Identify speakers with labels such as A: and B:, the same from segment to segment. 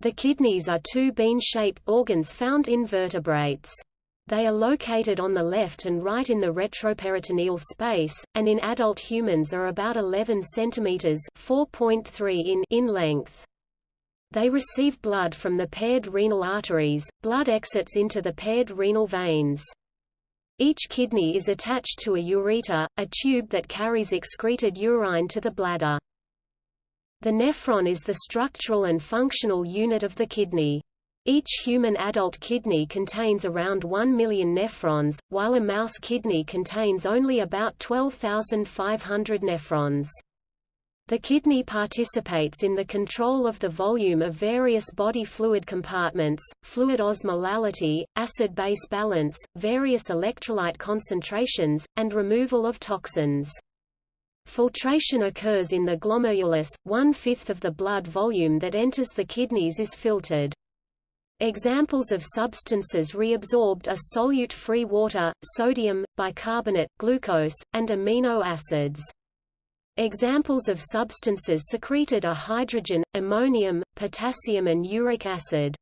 A: The kidneys are two bean-shaped organs found in vertebrates. They are located on the left and right in the retroperitoneal space, and in adult humans are about 11 cm 4.3 in, in length. They receive blood from the paired renal arteries, blood exits into the paired renal veins. Each kidney is attached to a ureter, a tube that carries excreted urine to the bladder. The nephron is the structural and functional unit of the kidney. Each human adult kidney contains around 1 million nephrons, while a mouse kidney contains only about 12,500 nephrons. The kidney participates in the control of the volume of various body fluid compartments, fluid osmolality, acid-base balance, various electrolyte concentrations, and removal of toxins. Filtration occurs in the glomerulus, one-fifth of the blood volume that enters the kidneys is filtered. Examples of substances reabsorbed are solute-free water, sodium, bicarbonate, glucose, and amino acids. Examples of substances secreted are hydrogen, ammonium, potassium and uric acid.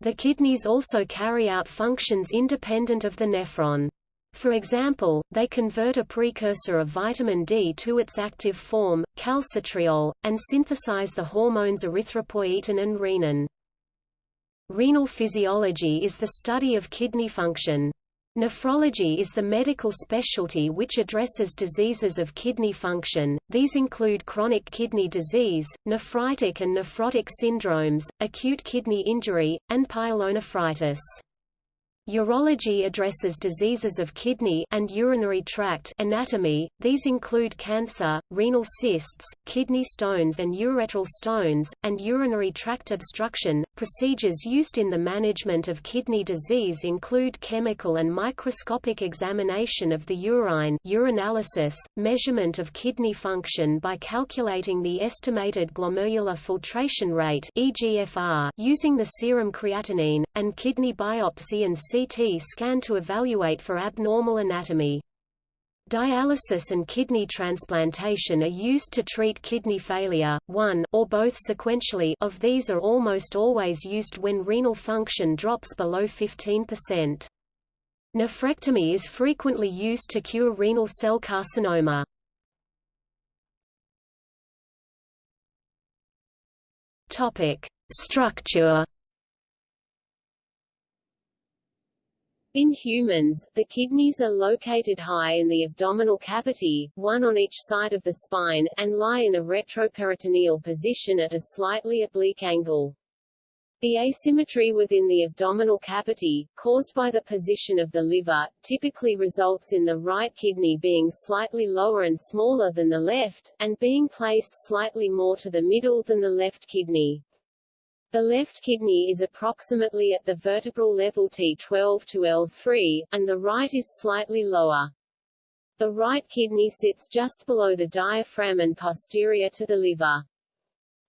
A: The kidneys also carry out functions independent of the nephron. For example, they convert a precursor of vitamin D to its active form, calcitriol, and synthesize the hormones erythropoietin and renin. Renal physiology is the study of kidney function. Nephrology is the medical specialty which addresses diseases of kidney function. These include chronic kidney disease, nephritic and nephrotic syndromes, acute kidney injury, and pyelonephritis. Urology addresses diseases of kidney and urinary tract anatomy. These include cancer, renal cysts, kidney stones and ureteral stones, and urinary tract obstruction. Procedures used in the management of kidney disease include chemical and microscopic examination of the urine, urinalysis, measurement of kidney function by calculating the estimated glomerular filtration rate (eGFR) using the serum creatinine, and kidney biopsy and CT scan to evaluate for abnormal anatomy. Dialysis and kidney transplantation are used to treat kidney failure, one or both sequentially of these are almost always used when renal function drops below 15%. Nephrectomy is frequently used to cure renal cell carcinoma. Structure
B: In humans, the kidneys are located high in the abdominal cavity, one on each side of the spine, and lie in a retroperitoneal position at a slightly oblique angle. The asymmetry within the abdominal cavity, caused by the position of the liver, typically results in the right kidney being slightly lower and smaller than the left, and being placed slightly more to the middle than the left kidney. The left kidney is approximately at the vertebral level T12 to L3, and the right is slightly lower. The right kidney sits just below the diaphragm and posterior to the liver.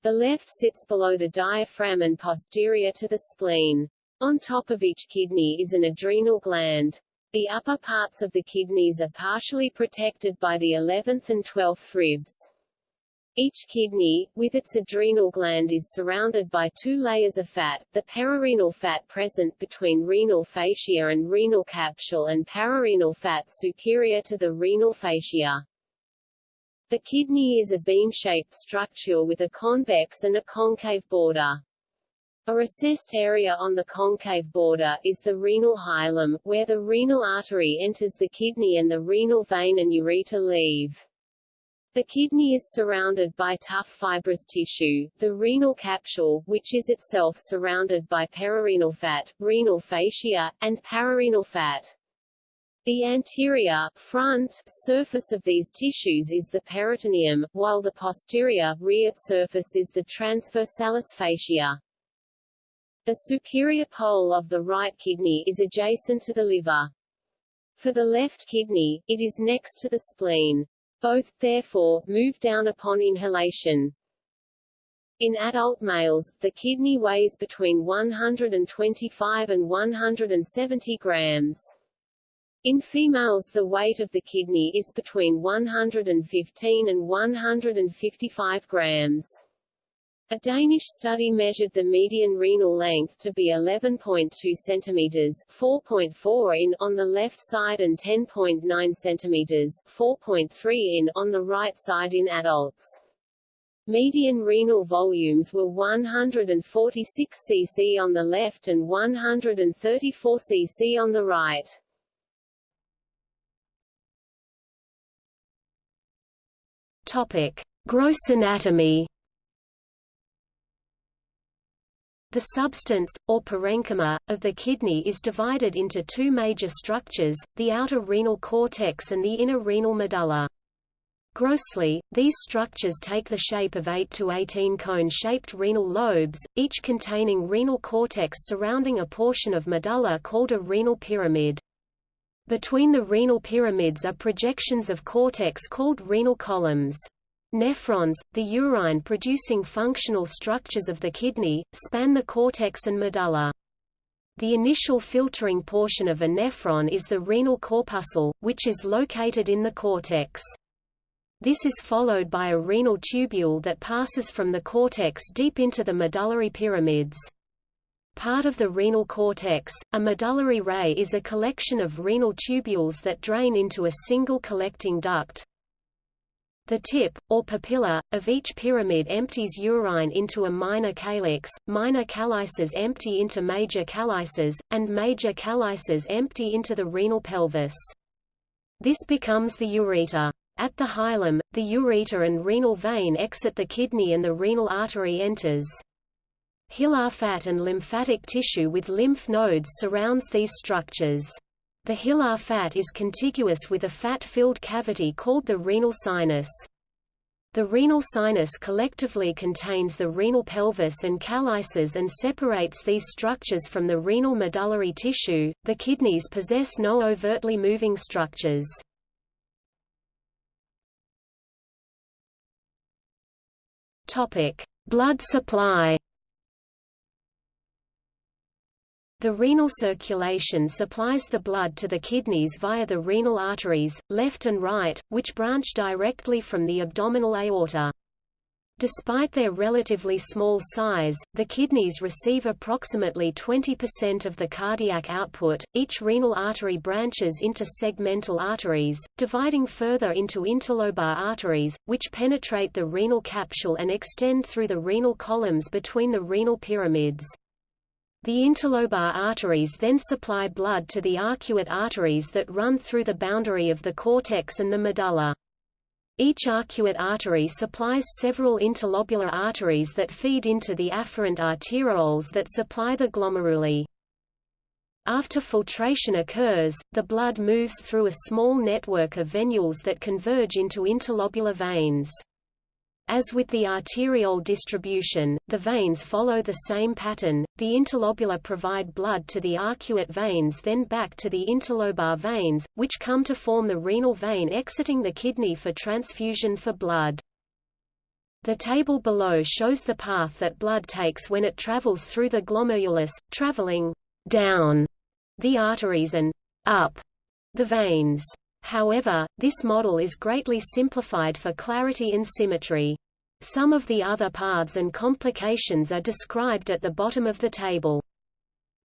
B: The left sits below the diaphragm and posterior to the spleen. On top of each kidney is an adrenal gland. The upper parts of the kidneys are partially protected by the 11th and 12th ribs. Each kidney, with its adrenal gland is surrounded by two layers of fat, the perirenal fat present between renal fascia and renal capsule and pararenal fat superior to the renal fascia. The kidney is a bean-shaped structure with a convex and a concave border. A recessed area on the concave border is the renal hilum, where the renal artery enters the kidney and the renal vein and ureter leave. The kidney is surrounded by tough fibrous tissue, the renal capsule, which is itself surrounded by perirenal fat, renal fascia, and pararenal fat. The anterior front surface of these tissues is the peritoneum, while the posterior rear surface is the transversalis fascia. The superior pole of the right kidney is adjacent to the liver. For the left kidney, it is next to the spleen. Both, therefore, move down upon inhalation. In adult males, the kidney weighs between 125 and 170 grams. In females the weight of the kidney is between 115 and 155 grams. A Danish study measured the median renal length to be 11.2 cm 4.4 in on the left side and 10.9 cm 4.3 in on the right side in adults. Median renal volumes were 146 cc on the left and 134 cc on the right.
A: Topic: Gross anatomy. The substance, or parenchyma, of the kidney is divided into two major structures, the outer renal cortex and the inner renal medulla. Grossly, these structures take the shape of 8 to 18 cone-shaped renal lobes, each containing renal cortex surrounding a portion of medulla called a renal pyramid. Between the renal pyramids are projections of cortex called renal columns. Nephrons, the urine-producing functional structures of the kidney, span the cortex and medulla. The initial filtering portion of a nephron is the renal corpuscle, which is located in the cortex. This is followed by a renal tubule that passes from the cortex deep into the medullary pyramids. Part of the renal cortex, a medullary ray is a collection of renal tubules that drain into a single collecting duct. The tip, or papilla, of each pyramid empties urine into a minor calyx, minor calyces empty into major calyces, and major calyces empty into the renal pelvis. This becomes the ureter. At the hilum, the ureter and renal vein exit the kidney and the renal artery enters. Hilar fat and lymphatic tissue with lymph nodes surrounds these structures. The hilar fat is contiguous with a fat-filled cavity called the renal sinus. The renal sinus collectively contains the renal pelvis and calyces and separates these structures from the renal medullary tissue. The kidneys possess no overtly moving structures. Topic: Blood supply. The renal circulation supplies the blood to the kidneys via the renal arteries, left and right, which branch directly from the abdominal aorta. Despite their relatively small size, the kidneys receive approximately 20% of the cardiac output. Each renal artery branches into segmental arteries, dividing further into interlobar arteries, which penetrate the renal capsule and extend through the renal columns between the renal pyramids. The interlobar arteries then supply blood to the arcuate arteries that run through the boundary of the cortex and the medulla. Each arcuate artery supplies several interlobular arteries that feed into the afferent arterioles that supply the glomeruli. After filtration occurs, the blood moves through a small network of venules that converge into interlobular veins. As with the arteriole distribution, the veins follow the same pattern. The interlobular provide blood to the arcuate veins then back to the interlobar veins, which come to form the renal vein exiting the kidney for transfusion for blood. The table below shows the path that blood takes when it travels through the glomerulus, traveling down the arteries and up the veins. However, this model is greatly simplified for clarity and symmetry. Some of the other paths and complications are described at the bottom of the table.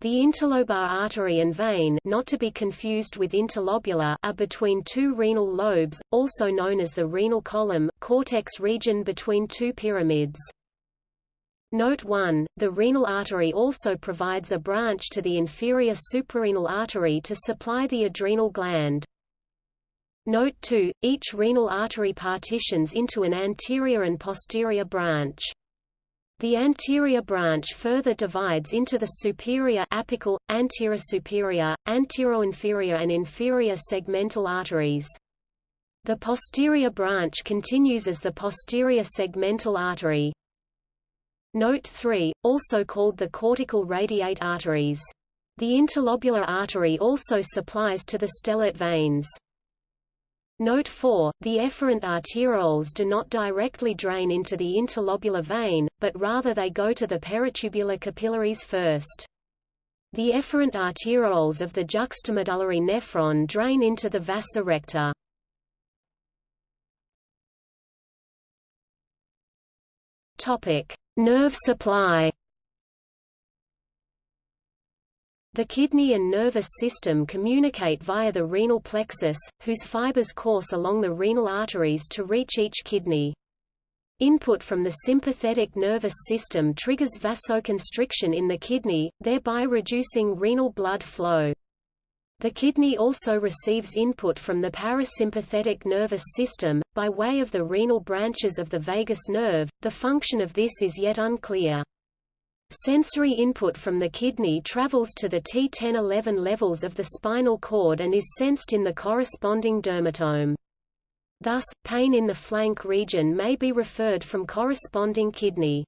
A: The interlobar artery and vein not to be confused with interlobular are between two renal lobes, also known as the renal column cortex region between two pyramids. Note 1, the renal artery also provides a branch to the inferior suprarenal artery to supply the adrenal gland. Note 2, each renal artery partitions into an anterior and posterior branch. The anterior branch further divides into the superior apical, anterosuperior, anteroinferior and inferior segmental arteries. The posterior branch continues as the posterior segmental artery. Note 3, also called the cortical radiate arteries. The interlobular artery also supplies to the stellate veins. Note 4, the efferent arterioles do not directly drain into the interlobular vein, but rather they go to the peritubular capillaries first. The efferent arterioles of the juxtamedullary nephron drain into the vasa recta. Nerve supply The kidney and nervous system communicate via the renal plexus, whose fibers course along the renal arteries to reach each kidney. Input from the sympathetic nervous system triggers vasoconstriction in the kidney, thereby reducing renal blood flow. The kidney also receives input from the parasympathetic nervous system, by way of the renal branches of the vagus nerve, the function of this is yet unclear. Sensory input from the kidney travels to the T10-11 levels of the spinal cord and is sensed in the corresponding dermatome. Thus, pain in the flank region may be referred from corresponding kidney.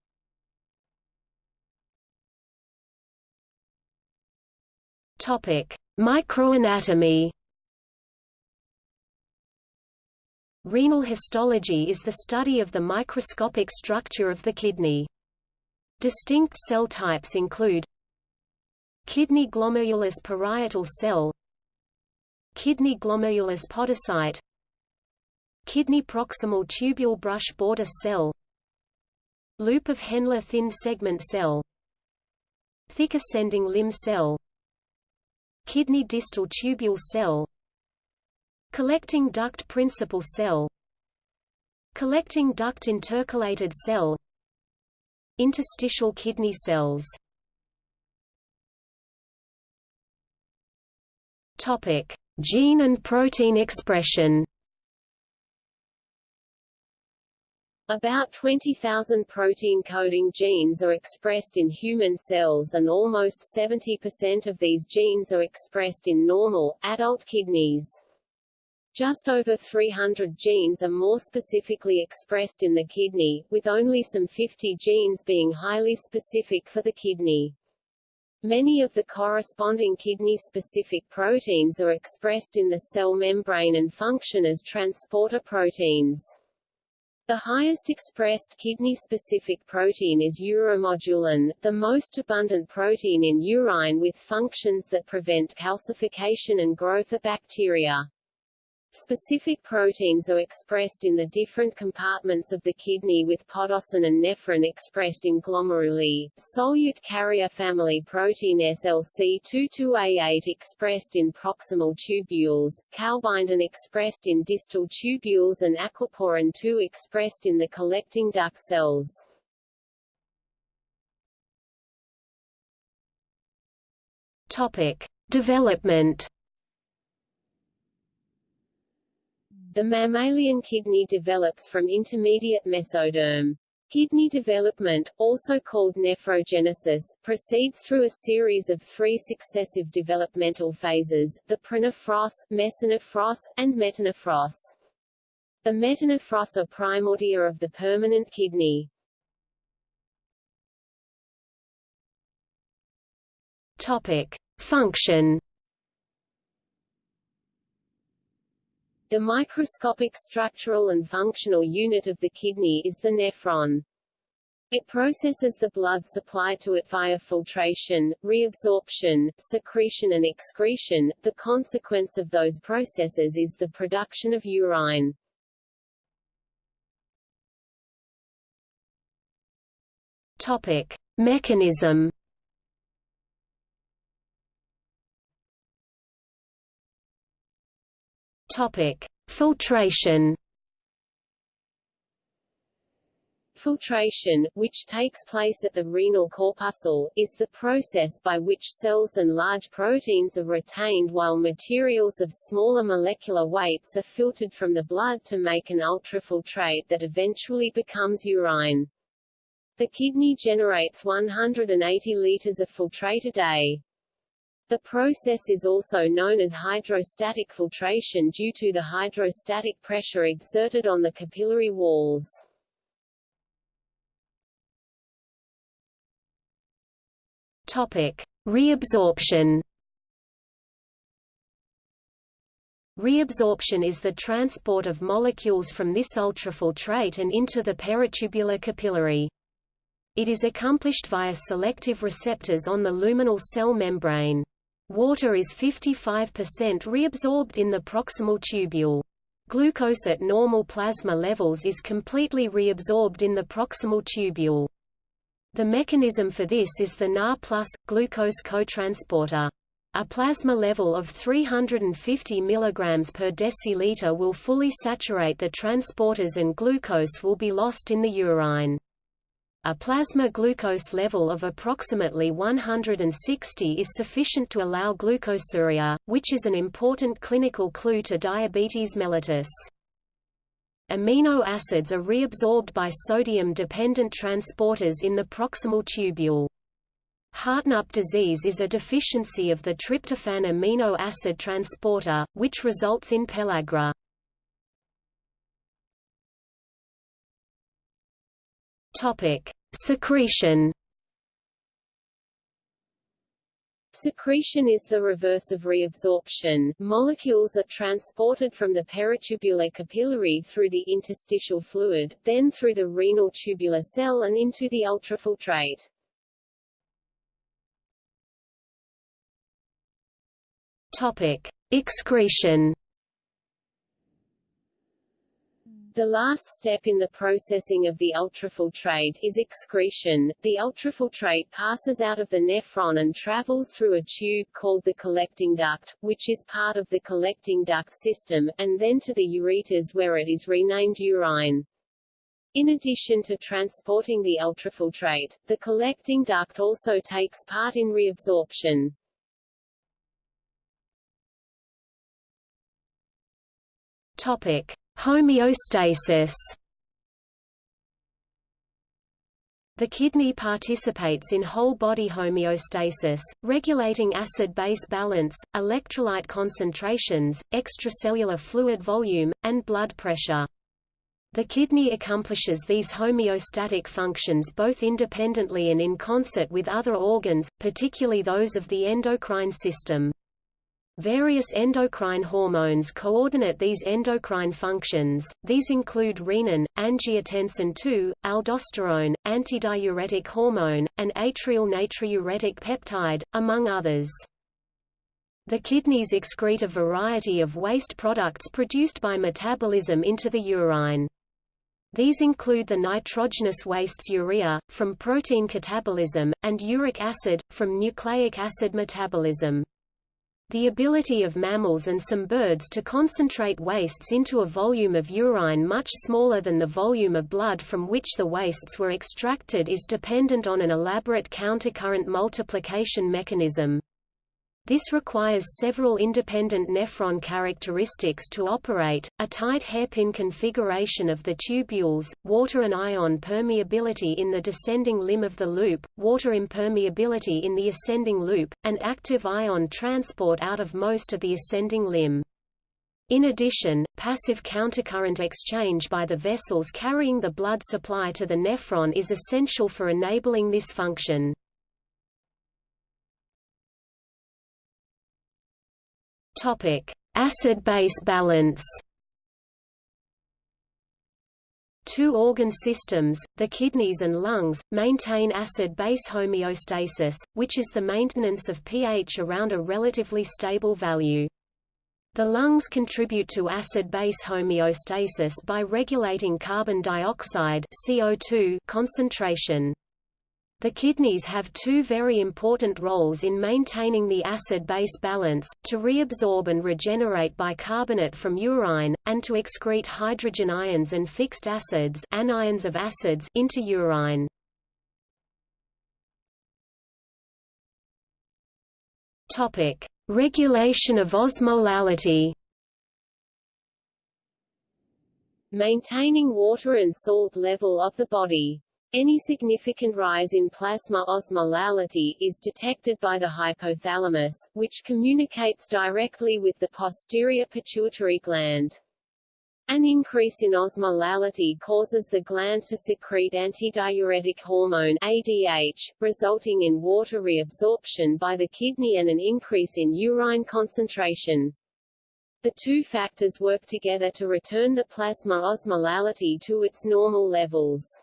A: Topic: Microanatomy Renal histology is the study of the microscopic structure of the kidney. Distinct cell types include Kidney glomerulus parietal cell Kidney glomerulus podocyte Kidney proximal tubule brush border cell Loop of Henle thin segment cell Thick ascending limb cell Kidney distal tubule cell Collecting duct principal cell Collecting duct intercalated cell Interstitial kidney cells Topic: Gene and protein expression.
B: About 20,000 protein-coding genes are expressed in human cells and almost 70% of these genes are expressed in normal, adult kidneys. Just over 300 genes are more specifically expressed in the kidney, with only some 50 genes being highly specific for the kidney. Many of the corresponding kidney-specific proteins are expressed in the cell membrane and function as transporter proteins. The highest expressed kidney-specific protein is uromodulin, the most abundant protein in urine with functions that prevent calcification and growth of bacteria. Specific proteins are expressed in the different compartments of the kidney with podocin and nephrin expressed in glomeruli, solute carrier family protein SLC22A8 expressed in proximal tubules, calbindin expressed in distal tubules and aquaporin 2 expressed in the collecting duct cells.
A: Topic: Development
B: The mammalian kidney develops from intermediate mesoderm. Kidney development, also called nephrogenesis, proceeds through a series of three successive developmental phases, the pronephros, mesonephros, and metanephros. The metanephros are primordia of the permanent kidney.
A: Topic. Function
B: The microscopic structural and functional unit of the kidney is the nephron. It processes the blood supply to it via filtration, reabsorption, secretion and excretion. The consequence of those processes is the production of urine.
A: Topic: Mechanism Topic: Filtration.
B: Filtration, which takes place at the renal corpuscle, is the process by which cells and large proteins are retained while materials of smaller molecular weights are filtered from the blood to make an ultrafiltrate that eventually becomes urine. The kidney generates 180 liters of filtrate a day. The process is also known as hydrostatic filtration due to the hydrostatic pressure exerted on the capillary walls.
A: Topic: Reabsorption. Reabsorption is the transport of molecules from this ultrafiltrate and into the peritubular capillary. It is accomplished via selective receptors on the luminal cell membrane. Water is 55% reabsorbed in the proximal tubule. Glucose at normal plasma levels is completely reabsorbed in the proximal tubule. The mechanism for this is the Na plus, glucose cotransporter. A plasma level of 350 mg per deciliter will fully saturate the transporters and glucose will be lost in the urine. A plasma glucose level of approximately 160 is sufficient to allow glucosuria, which is an important clinical clue to diabetes mellitus. Amino acids are reabsorbed by sodium-dependent transporters in the proximal tubule. Hartnup disease is a deficiency of the tryptophan amino acid transporter, which results in pellagra. Topic: Secretion.
B: Secretion is the reverse of reabsorption. Molecules are transported from the peritubular capillary through the interstitial fluid, then through the renal tubular cell and into the ultrafiltrate.
A: Topic: Excretion.
B: The last step in the processing of the ultrafiltrate is excretion. The ultrafiltrate passes out of the nephron and travels through a tube called the collecting duct, which is part of the collecting duct system, and then to the ureters where it is renamed urine. In addition to transporting the ultrafiltrate, the collecting duct also takes part in reabsorption.
A: Topic: Homeostasis The kidney participates in whole-body homeostasis, regulating acid-base balance, electrolyte concentrations, extracellular fluid volume, and blood pressure. The kidney accomplishes these homeostatic functions both independently and in concert with other organs, particularly those of the endocrine system. Various endocrine hormones coordinate these endocrine functions, these include renin, angiotensin II, aldosterone, antidiuretic hormone, and atrial natriuretic peptide, among others. The kidneys excrete a variety of waste products produced by metabolism into the urine. These include the nitrogenous wastes urea, from protein catabolism, and uric acid, from nucleic acid metabolism. The ability of mammals and some birds to concentrate wastes into a volume of urine much smaller than the volume of blood from which the wastes were extracted is dependent on an elaborate countercurrent multiplication mechanism. This requires several independent nephron characteristics to operate, a tight hairpin configuration of the tubules, water and ion permeability in the descending limb of the loop, water impermeability in the ascending loop, and active ion transport out of most of the ascending limb. In addition, passive countercurrent exchange by the vessels carrying the blood supply to the nephron is essential for enabling this function. Acid-base balance. Two organ systems, the kidneys and lungs, maintain acid-base homeostasis, which is the maintenance of pH around a relatively stable value. The lungs contribute to acid-base homeostasis by regulating carbon dioxide CO2 concentration. The kidneys have two very important roles in maintaining the acid-base balance, to reabsorb and regenerate bicarbonate from urine, and to excrete hydrogen ions and fixed acids anions of acids into urine. Topic: Regulation of osmolality.
B: Maintaining water and salt level of the body any significant rise in plasma osmolality is detected by the hypothalamus, which communicates directly with the posterior pituitary gland. An increase in osmolality causes the gland to secrete antidiuretic hormone ADH, resulting in water reabsorption by the kidney and an increase in urine concentration. The two factors work together to return the plasma osmolality to its normal levels.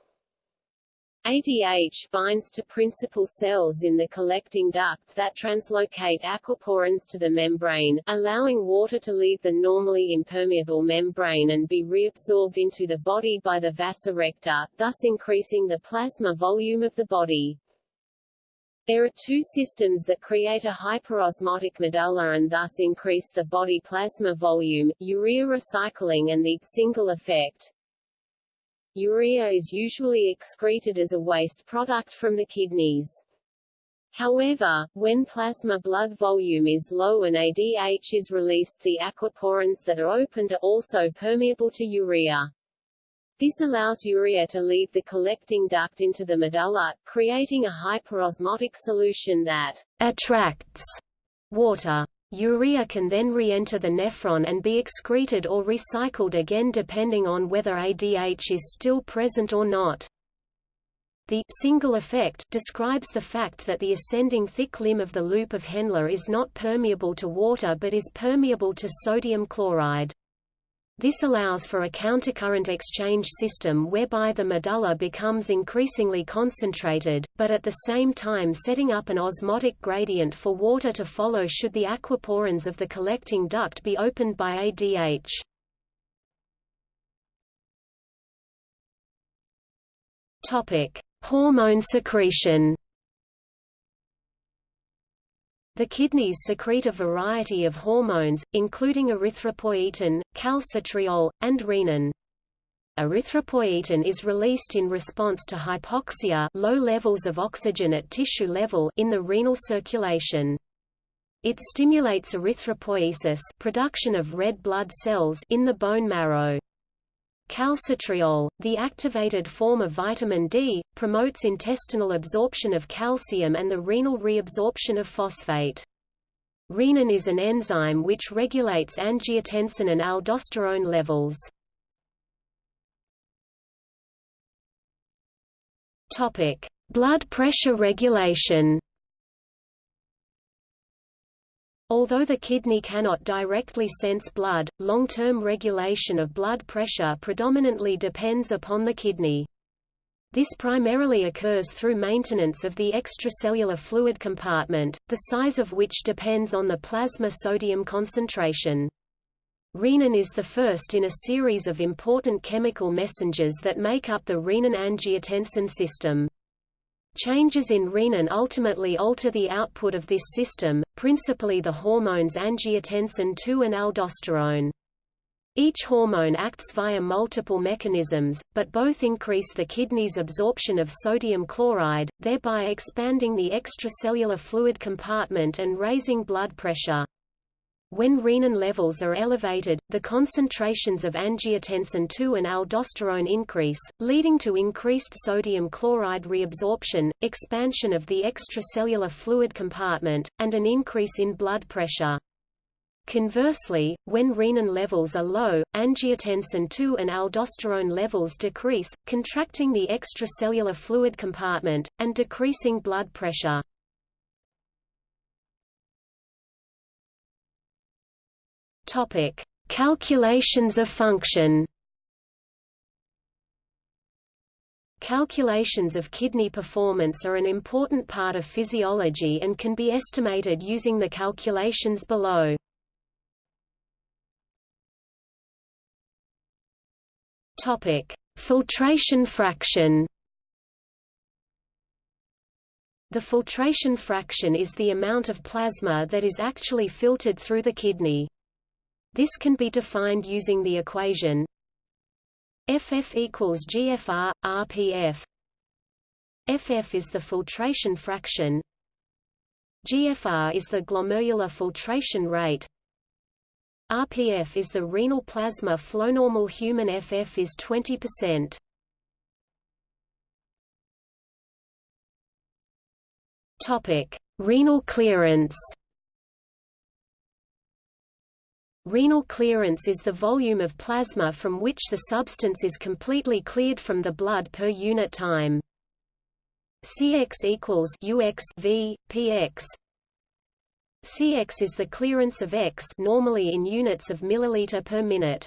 B: ADH binds to principal cells in the collecting duct that translocate aquaporins to the membrane, allowing water to leave the normally impermeable membrane and be reabsorbed into the body by the vasa recta, thus increasing the plasma volume of the body. There are two systems that create a hyperosmotic medulla and thus increase the body plasma volume, urea recycling and the single effect. Urea is usually excreted as a waste product from the kidneys. However, when plasma blood volume is low and ADH is released the aquaporins that are opened are also permeable to urea. This allows urea to leave the collecting duct into the medulla, creating a hyperosmotic solution that
A: attracts water. Urea can then re-enter the nephron and be excreted or recycled again depending on whether ADH is still present or not. The single effect describes the fact that the ascending thick limb of the loop of Henle is not permeable to water but is permeable to sodium chloride. This allows for a countercurrent exchange system whereby the medulla becomes increasingly concentrated, but at the same time setting up an osmotic gradient for water to follow should the aquaporins of the collecting duct be opened by ADH. Topic: Hormone secretion. The kidneys secrete a variety of hormones, including erythropoietin, calcitriol, and renin. Erythropoietin is released in response to hypoxia low levels of oxygen at tissue level in the renal circulation. It stimulates erythropoiesis production of red blood cells in the bone marrow. Calcitriol, the activated form of vitamin D, promotes intestinal absorption of calcium and the renal reabsorption of phosphate. Renin is an enzyme which regulates angiotensin and aldosterone levels. Blood pressure regulation. Although the kidney cannot directly sense blood, long-term regulation of blood pressure predominantly depends upon the kidney. This primarily occurs through maintenance of the extracellular fluid compartment, the size of which depends on the plasma sodium concentration. Renin is the first in a series of important chemical messengers that make up the renin-angiotensin system. Changes in renin ultimately alter the output of this system, principally the hormones angiotensin II and aldosterone. Each hormone acts via multiple mechanisms, but both increase the kidney's absorption of sodium chloride, thereby expanding the extracellular fluid compartment and raising blood pressure. When renin levels are elevated, the concentrations of angiotensin II and aldosterone increase, leading to increased sodium chloride reabsorption, expansion of the extracellular fluid compartment, and an increase in blood pressure. Conversely, when renin levels are low, angiotensin II and aldosterone levels decrease, contracting the extracellular fluid compartment, and decreasing blood pressure. Topic: Calculations of function. Calculations of kidney performance are an important part of physiology and can be estimated using the calculations below. Topic: Filtration fraction. The filtration fraction is the amount of plasma that is actually filtered through the kidney. This can be defined using the equation FF equals GFR, RPF FF is the filtration fraction GFR is the glomerular filtration rate RPF is the renal plasma flow. Normal human FF is 20%. Topic: Renal clearance. Renal clearance is the volume of plasma from which the substance is completely cleared from the blood per unit time. Cx equals Ux v px Cx is the clearance of X normally in units of milliliter per minute.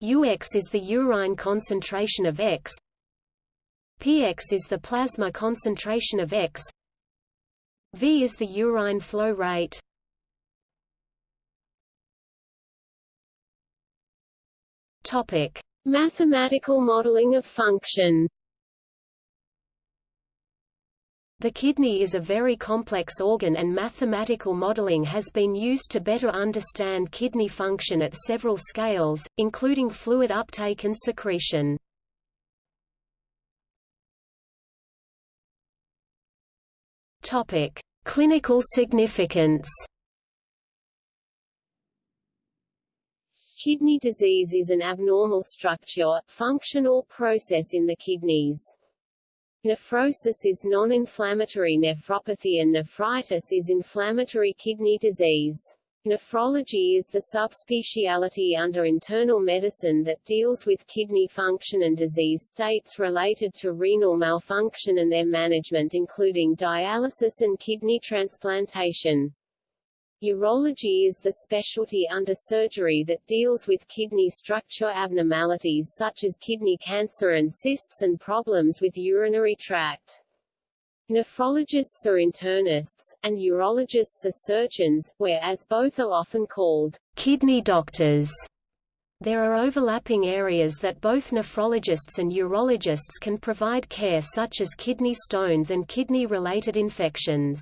A: Ux is the urine concentration of X. px is the plasma concentration of X V is the urine flow rate
B: Topic: Mathematical modeling of function.
A: The kidney is a very complex organ and mathematical modeling has been used to better understand kidney function at several scales, including fluid uptake and secretion. Clinical significance.
B: Kidney disease is an abnormal structure, function or process in the kidneys. Nephrosis is non-inflammatory nephropathy and nephritis is inflammatory kidney disease. Nephrology is the subspecialty under internal medicine that deals with kidney function and disease states related to renal malfunction and their management including dialysis and kidney transplantation. Urology is the specialty under surgery that deals with kidney structure abnormalities such as kidney cancer and cysts and problems with urinary tract. Nephrologists are internists, and urologists are surgeons, whereas both are often called
A: kidney doctors. There are overlapping areas that both nephrologists and urologists can provide care such as kidney stones and kidney-related infections.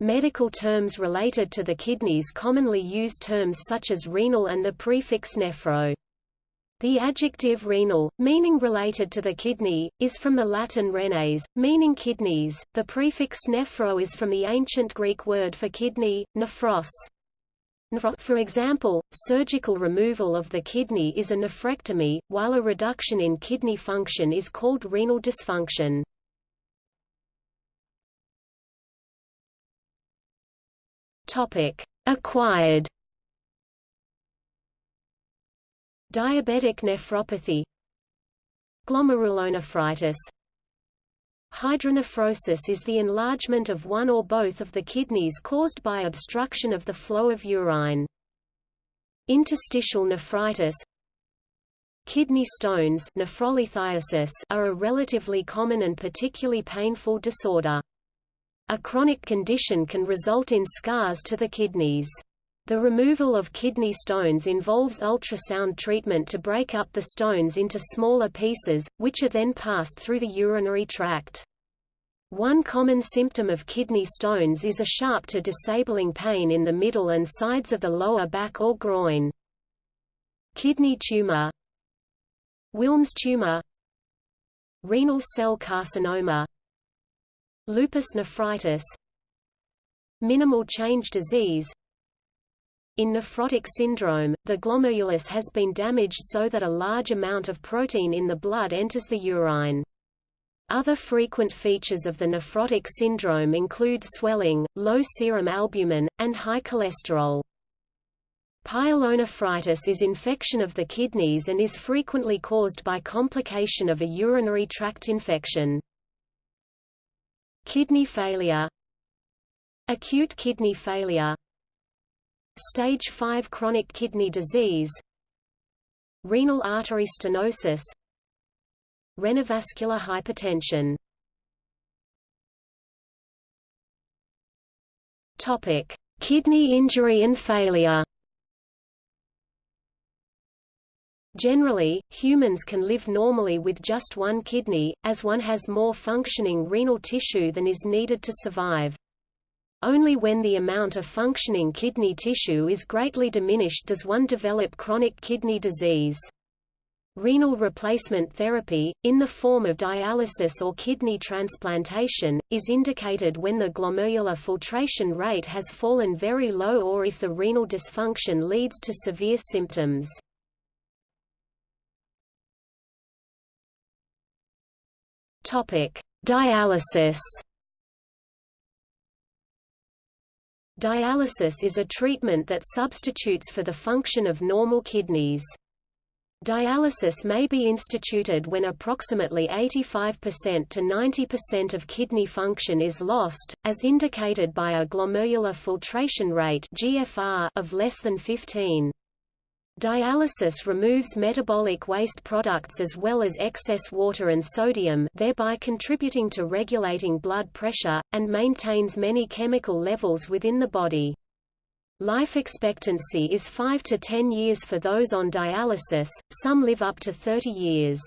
A: Medical terms related to the kidneys commonly use terms such as renal and the prefix nephro. The adjective renal, meaning related to the kidney, is from the Latin renes, meaning kidneys. The prefix nephro is from the ancient Greek word for kidney, nephros. For example, surgical removal of the kidney is a nephrectomy, while a reduction in kidney function is called renal dysfunction. Topic: Acquired Diabetic nephropathy Glomerulonephritis Hydronephrosis is the enlargement of one or both of the kidneys caused by obstruction of the flow of urine. Interstitial nephritis Kidney stones nephrolithiasis are a relatively common and particularly painful disorder. A chronic condition can result in scars to the kidneys. The removal of kidney stones involves ultrasound treatment to break up the stones into smaller pieces, which are then passed through the urinary tract. One common symptom of kidney stones is a sharp to disabling pain in the middle and sides of the lower back or groin. Kidney tumor Wilms tumor Renal cell carcinoma Lupus nephritis Minimal change disease in nephrotic syndrome, the glomerulus has been damaged so that a large amount of protein in the blood enters the urine. Other frequent features of the nephrotic syndrome include swelling, low serum albumin, and high cholesterol. Pyelonephritis is infection of the kidneys and is frequently caused by complication of a urinary tract infection. Kidney failure Acute kidney failure Stage 5 chronic kidney disease Renal artery stenosis Renovascular hypertension Topic: Kidney injury and failure. Generally, humans can live normally with just one kidney, as one has more functioning renal tissue than is needed to survive. Only when the amount of functioning kidney tissue is greatly diminished does one develop chronic kidney disease. Renal replacement therapy, in the form of dialysis or kidney transplantation, is indicated when the glomerular filtration rate has fallen very low or if the renal dysfunction leads to severe symptoms. Topic: Dialysis. Dialysis is a treatment that substitutes for the function of normal kidneys. Dialysis may be instituted when approximately 85% to 90% of kidney function is lost, as indicated by a glomerular filtration rate of less than 15. Dialysis removes metabolic waste products as well as excess water and sodium thereby contributing to regulating blood pressure, and maintains many chemical levels within the body. Life expectancy is 5 to 10 years for those on dialysis, some live up to 30 years.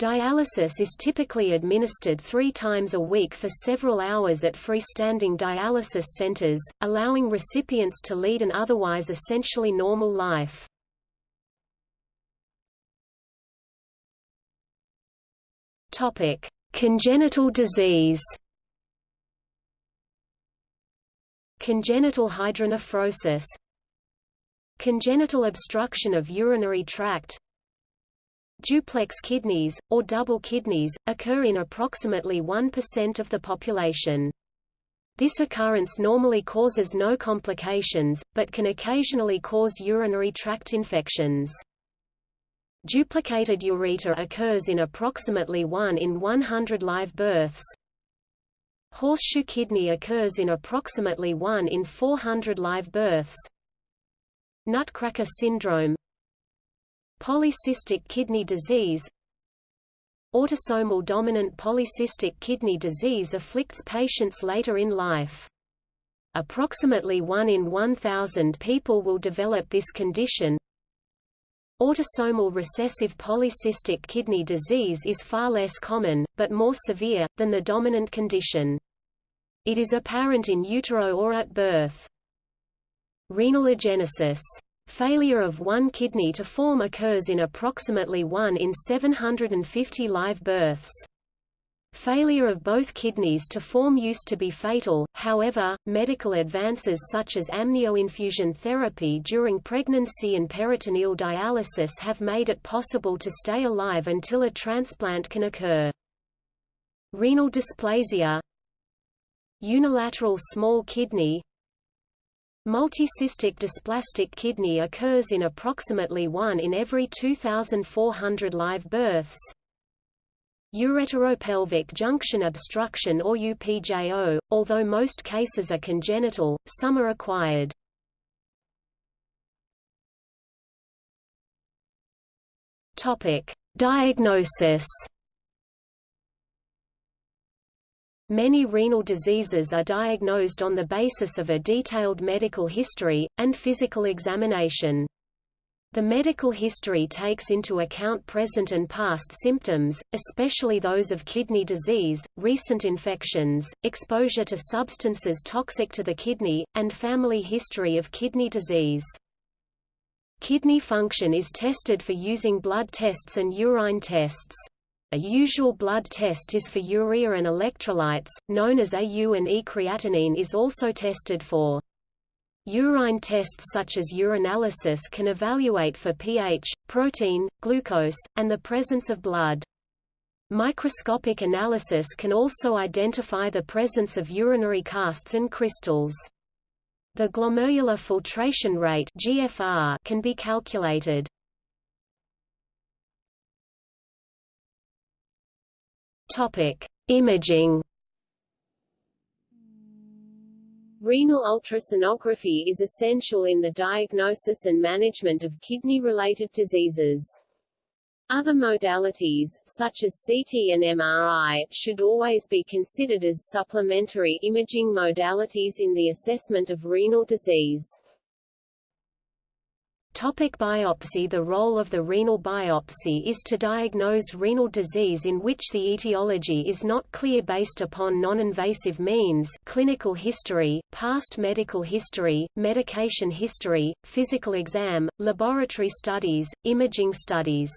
A: Dialysis is typically administered three times a week for several hours at freestanding dialysis centers, allowing recipients to lead an otherwise essentially normal life. Congenital disease. Congenital hydronephrosis. Congenital obstruction of urinary tract Duplex kidneys, or double kidneys, occur in approximately 1% of the population. This occurrence normally causes no complications, but can occasionally cause urinary tract infections. Duplicated ureter occurs in approximately 1 in 100 live births. Horseshoe kidney occurs in approximately 1 in 400 live births. Nutcracker syndrome Polycystic kidney disease Autosomal dominant polycystic kidney disease afflicts patients later in life. Approximately 1 in 1,000 people will develop this condition. Autosomal recessive polycystic kidney disease is far less common, but more severe, than the dominant condition. It is apparent in utero or at birth. Renal agenesis Failure of one kidney to form occurs in approximately 1 in 750 live births. Failure of both kidneys to form used to be fatal, however, medical advances such as amnioinfusion therapy during pregnancy and peritoneal dialysis have made it possible to stay alive until a transplant can occur. Renal dysplasia Unilateral small kidney Multicystic dysplastic kidney occurs in approximately 1 in every 2,400 live births. Ureteropelvic junction obstruction or UPJO, although most cases are congenital, some are acquired. Diagnosis Many renal diseases are diagnosed on the basis of a detailed medical history, and physical examination. The medical history takes into account present and past symptoms, especially those of kidney disease, recent infections, exposure to substances toxic to the kidney, and family history of kidney disease. Kidney function is tested for using blood tests and urine tests. A usual blood test is for urea and electrolytes, known as AU and E-creatinine is also tested for. Urine tests such as urinalysis can evaluate for pH, protein, glucose, and the presence of blood. Microscopic analysis can also identify the presence of urinary casts and crystals. The glomerular filtration rate GFR can be calculated. Topic: Imaging.
B: Renal ultrasonography is essential in the diagnosis and management of kidney-related diseases. Other modalities, such as CT and MRI, should always be considered as supplementary imaging modalities in the assessment of renal disease.
A: Topic biopsy The role of the renal biopsy is to diagnose renal disease in which the etiology is not clear based upon non-invasive means clinical history, past medical history, medication history, physical exam, laboratory studies, imaging studies.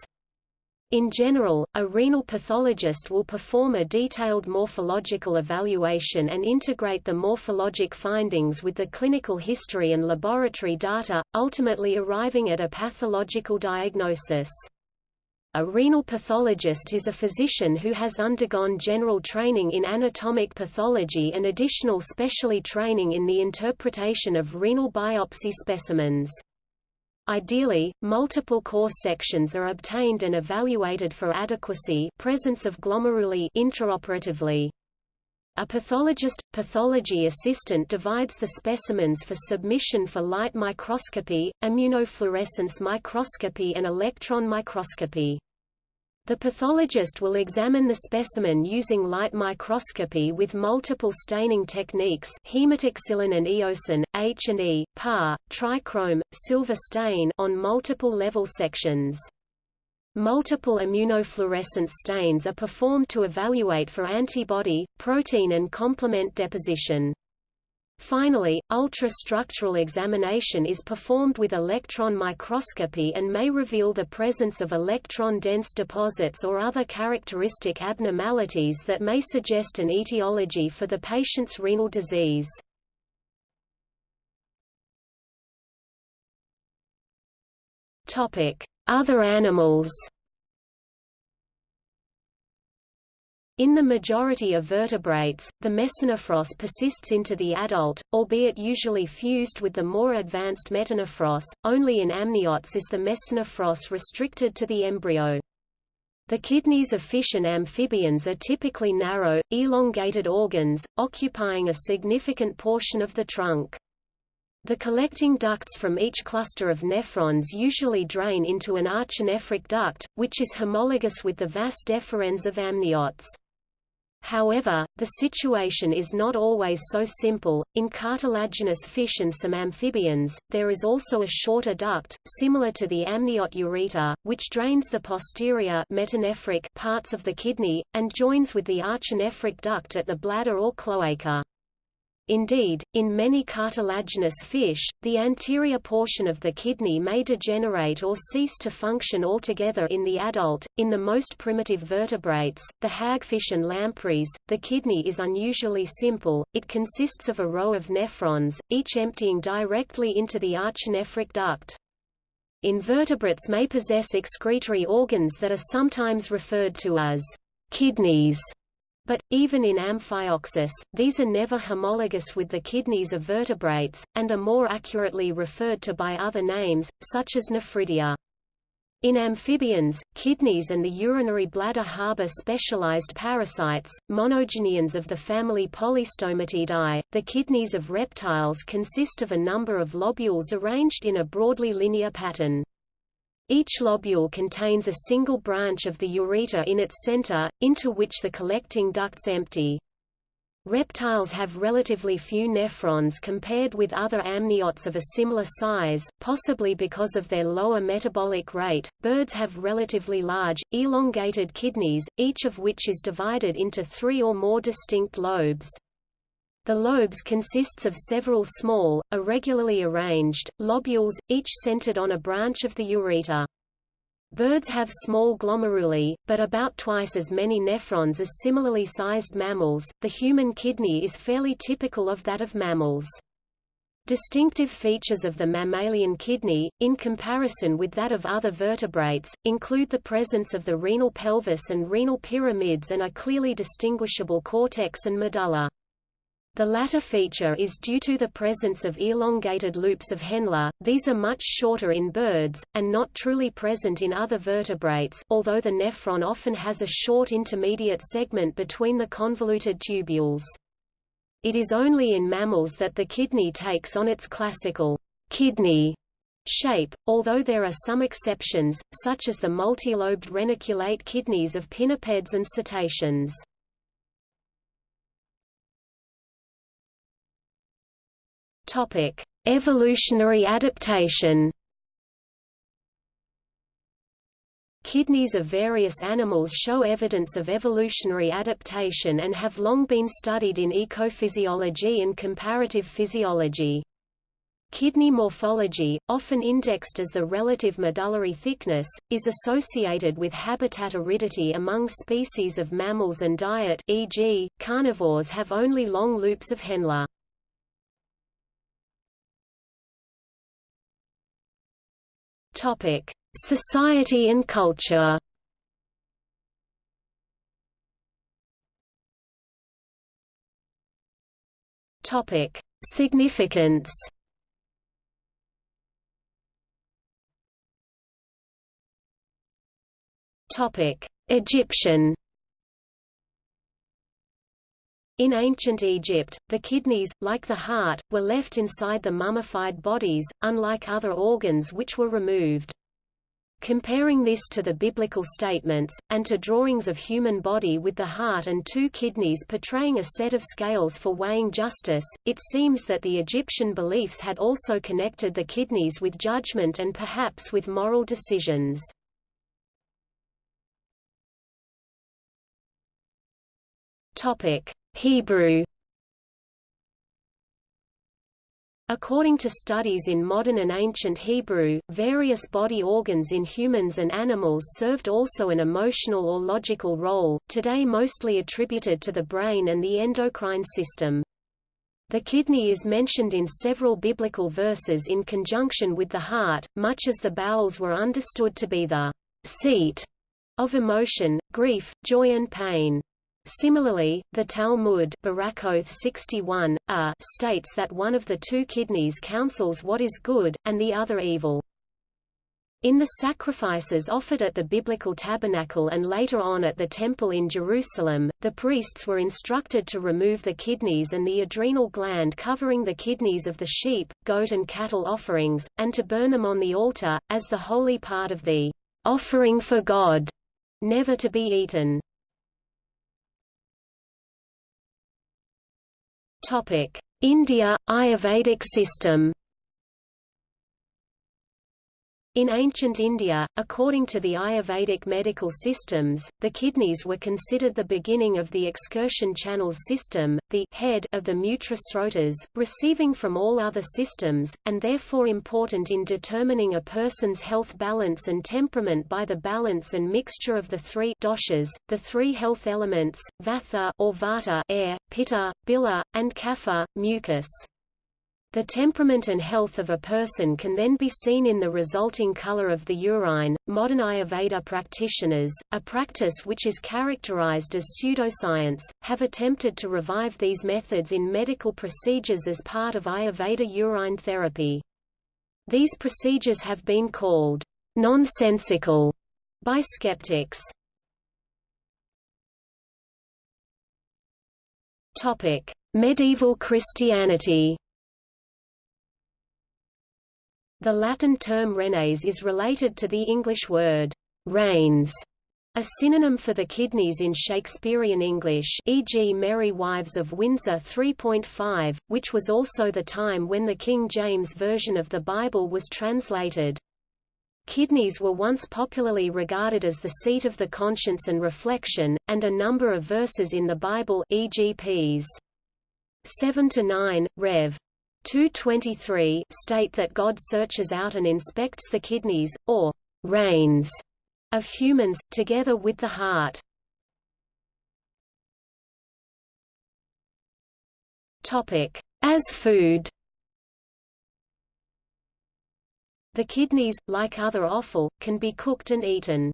A: In general, a renal pathologist will perform a detailed morphological evaluation and integrate the morphologic findings with the clinical history and laboratory data, ultimately arriving at a pathological diagnosis. A renal pathologist is a physician who has undergone general training in anatomic pathology and additional specialty training in the interpretation of renal biopsy specimens. Ideally, multiple core sections are obtained and evaluated for adequacy presence of glomeruli intraoperatively. A pathologist pathology assistant divides the specimens for submission for light microscopy, immunofluorescence microscopy and electron microscopy. The pathologist will examine the specimen using light microscopy with multiple staining techniques hematoxylin and eosin, H and E, PAR, trichrome, silver stain on multiple level sections. Multiple immunofluorescence stains are performed to evaluate for antibody, protein and complement deposition. Finally, ultrastructural examination is performed with electron microscopy and may reveal the presence of electron-dense deposits or other characteristic abnormalities that may suggest an etiology for the patient's renal disease. Other animals In the majority of vertebrates, the mesonephros persists into the adult, albeit usually fused with the more advanced metanephros, Only in amniotes is the mesonephros restricted to the embryo. The kidneys of fish and amphibians are typically narrow, elongated organs, occupying a significant portion of the trunk. The collecting ducts from each cluster of nephrons usually drain into an archinephric duct, which is homologous with the vas deferens of amniotes. However, the situation is not always so simple. In cartilaginous fish and some amphibians, there is also a shorter duct, similar to the amniote ureter, which drains the posterior metanephric parts of the kidney, and joins with the archinephric duct at the bladder or cloaca. Indeed, in many cartilaginous fish, the anterior portion of the kidney may degenerate or cease to function altogether in the adult. In the most primitive vertebrates, the hagfish and lampreys, the kidney is unusually simple. It consists of a row of nephrons, each emptying directly into the archinephric duct. Invertebrates may possess excretory organs that are sometimes referred to as kidneys but, even in Amphioxus, these are never homologous with the kidneys of vertebrates, and are more accurately referred to by other names, such as nephridia. In amphibians, kidneys and the urinary bladder harbor specialized parasites, monogeneans of the family Polystomatidae. The kidneys of reptiles consist of a number of lobules arranged in a broadly linear pattern. Each lobule contains a single branch of the ureter in its center, into which the collecting ducts empty. Reptiles have relatively few nephrons compared with other amniotes of a similar size, possibly because of their lower metabolic rate. Birds have relatively large, elongated kidneys, each of which is divided into three or more distinct lobes. The lobes consists of several small, irregularly arranged, lobules, each centered on a branch of the ureter. Birds have small glomeruli, but about twice as many nephrons as similarly sized mammals. The human kidney is fairly typical of that of mammals. Distinctive features of the mammalian kidney, in comparison with that of other vertebrates, include the presence of the renal pelvis and renal pyramids and a clearly distinguishable cortex and medulla. The latter feature is due to the presence of elongated loops of Henle, these are much shorter in birds, and not truly present in other vertebrates although the nephron often has a short intermediate segment between the convoluted tubules. It is only in mammals that the kidney takes on its classical kidney shape, although there are some exceptions, such as the multilobed reniculate kidneys of pinnipeds and cetaceans. Topic: Evolutionary adaptation. Kidneys of various animals show evidence of evolutionary adaptation and have long been studied in ecophysiology and comparative physiology. Kidney morphology, often indexed as the relative medullary thickness, is associated with habitat aridity among species of mammals and diet e.g., carnivores have only long loops of Henle. Topic: Society and culture. Topic: Significance. Topic: Egyptian. In ancient Egypt, the kidneys, like the heart, were left inside the mummified bodies, unlike other organs which were removed. Comparing this to the biblical statements, and to drawings of human body with the heart and two kidneys portraying a set of scales for weighing justice, it seems that the Egyptian beliefs had also connected the kidneys with judgment and perhaps with moral decisions. Hebrew According to studies in modern and ancient Hebrew, various body organs in humans and animals served also an emotional or logical role, today mostly attributed to the brain and the endocrine system. The kidney is mentioned in several biblical verses in conjunction with the heart, much as the bowels were understood to be the seat of emotion, grief, joy and pain. Similarly, the Talmud Berakoth 61, a, states that one of the two kidneys counsels what is good, and the other evil. In the sacrifices offered at the biblical tabernacle and later on at the temple in Jerusalem, the priests were instructed to remove the kidneys and the adrenal gland covering the kidneys of the sheep, goat and cattle offerings, and to burn them on the altar, as the holy part of the offering for God, never to be eaten. India – Ayurvedic system In ancient India, according to the Ayurvedic medical systems, the kidneys were considered the beginning of the excretion channels system, the head of the mutrasrotas, receiving from all other systems, and therefore important in determining a person's health balance and temperament by the balance and mixture of the three doshas, the three health elements, vatha or vata air, pitta, bila, and kapha, mucus. The temperament and health of a person can then be seen in the resulting color of the urine. Modern Ayurveda practitioners, a practice which is characterized as pseudoscience, have attempted to revive these methods in medical procedures as part of Ayurveda urine therapy. These procedures have been called nonsensical by skeptics. Topic: Medieval Christianity the Latin term renes is related to the English word reins, a synonym for the kidneys in Shakespearean English e.g. Merry Wives of Windsor 3.5, which was also the time when the King James Version of the Bible was translated. Kidneys were once popularly regarded as the seat of the conscience and reflection, and a number of verses in the Bible e.g. Ps. 7–9, Rev. 223 state that God searches out and inspects the kidneys, or reins, of humans, together with the heart. As food The kidneys, like other offal, can be cooked and eaten.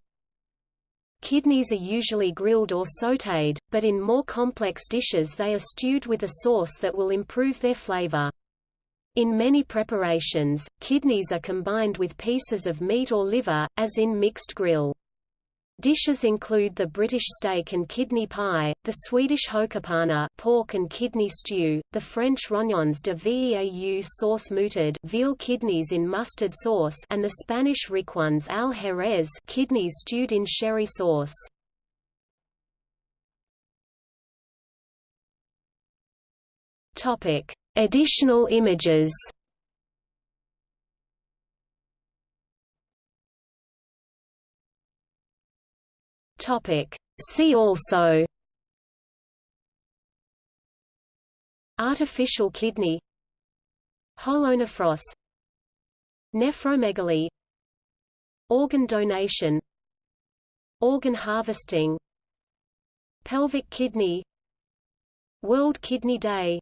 A: Kidneys are usually grilled or sautéed, but in more complex dishes they are stewed with a sauce that will improve their flavor. In many preparations, kidneys are combined with pieces of meat or liver, as in mixed grill. Dishes include the British steak and kidney pie, the Swedish hökarpanna pork and kidney stew, the French rognons de veaux sauce moutarde veal kidneys in mustard sauce and the Spanish riñones al jerez kidneys stewed in sherry sauce. Topic: Additional images. See also. Artificial kidney. Holonephros Nephromegaly. Organ donation. Organ harvesting. Pelvic kidney. World Kidney Day